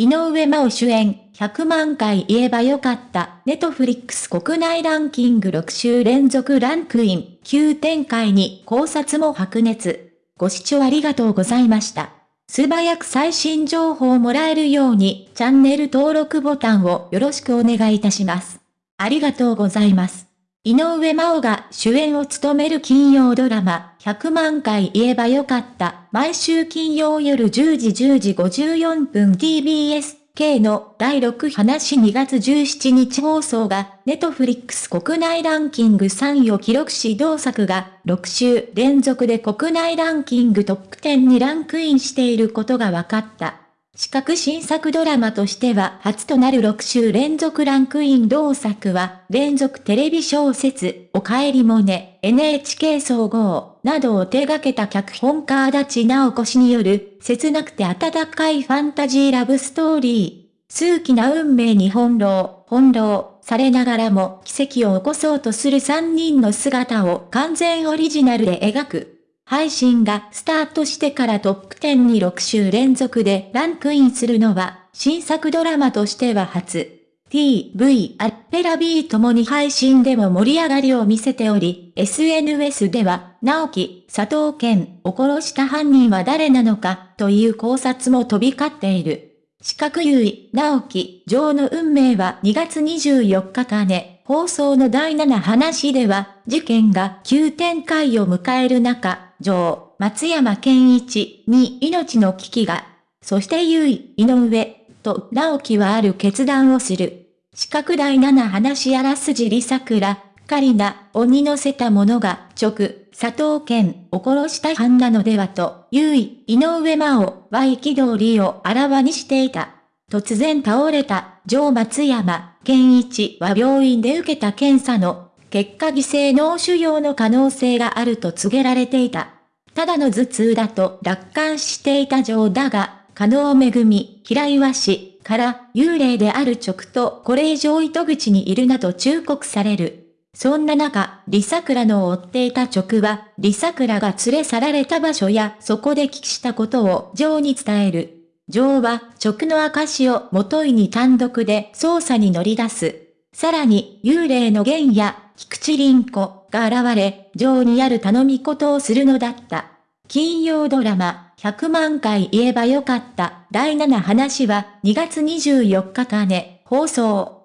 井上真央主演、100万回言えばよかった、ネトフリックス国内ランキング6週連続ランクイン、急展開に考察も白熱。ご視聴ありがとうございました。素早く最新情報をもらえるように、チャンネル登録ボタンをよろしくお願いいたします。ありがとうございます。井上真央が主演を務める金曜ドラマ、100万回言えばよかった。毎週金曜夜10時10時54分 TBS K の第6話2月17日放送が、ネットフリックス国内ランキング3位を記録し同作が6週連続で国内ランキングトップ10にランクインしていることが分かった。四角新作ドラマとしては初となる6週連続ランクイン同作は、連続テレビ小説、おかえりもね、NHK 総合、などを手掛けた脚本家足立直子氏による、切なくて温かいファンタジーラブストーリー。数奇な運命に翻弄、翻弄されながらも奇跡を起こそうとする3人の姿を完全オリジナルで描く。配信がスタートしてからトップ10に6週連続でランクインするのは、新作ドラマとしては初。TV、アッペラ B ともに配信でも盛り上がりを見せており、SNS では、直樹、佐藤健を殺した犯人は誰なのか、という考察も飛び交っている。四角優位、直樹、女の運命は2月24日かね、放送の第7話では、事件が急展開を迎える中、女松山健一に命の危機が、そして優位、井上、と直樹はある決断をする。四角第七話あらすじり桜、カリナをに乗せた者が直、佐藤健を殺した犯なのではと、優位、井上真央は憤りをあらわにしていた。突然倒れた、上松山健一は病院で受けた検査の結果偽性脳腫瘍の可能性があると告げられていた。ただの頭痛だと楽観していた上だが、加納めぐみ、平岩氏から幽霊である直とこれ以上糸口にいるなと忠告される。そんな中、リサクラの追っていた直は、リサクラが連れ去られた場所やそこで聞きしたことをジョーに伝える。ジョーは直の証を元いに単独で捜査に乗り出す。さらに、幽霊の玄や菊池凛子が現れ、情にある頼み事をするのだった。金曜ドラマ、100万回言えばよかった、第7話は2月24日かね、放送。